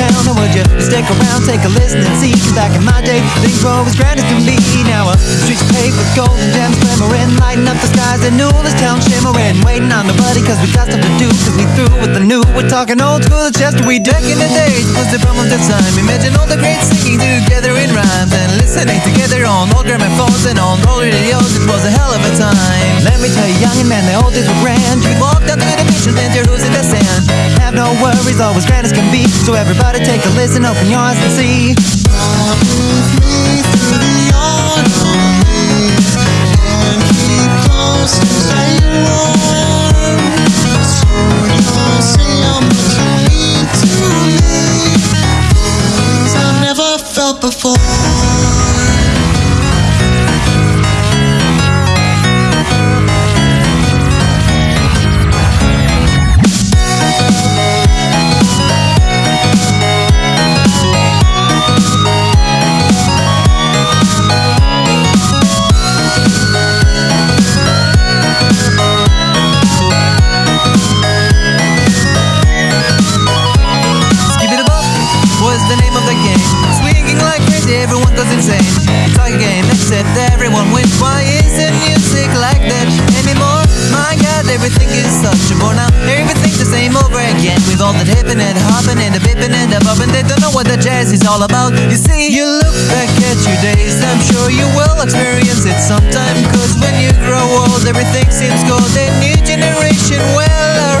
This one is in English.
down Or would you stick around, take a listen and see? Cause back in my day, things were as grand as can be. Now the streets paved with gold and gems glimmering Lighting up the skies and new this town shimmering. Waiting on nobody cause we got stuff to do Cause we through with the new. We're talking old school, the Chester we Back in the days. Was the problem of the time Imagine all the great singing together in rhymes And listening together on old gramophones and on old radios. It was a hell of a time. Let me tell you, young and man, the old days were grand. You'd walk down to the beach and then your who's in the sand Have no worries, always grand as can be. So everybody take a listen, open your eyes and see everyone goes insane. It's like a game, except everyone wins. Why isn't music like that anymore? My God, everything is such a bore now. Everything's the same over again. With all the hippin' and hopping and the bippin' and the bobbing, they don't know what the jazz is all about. You see, you look back at your days, I'm sure you will experience it sometime. Cause when you grow old, everything seems cold. A new generation, well,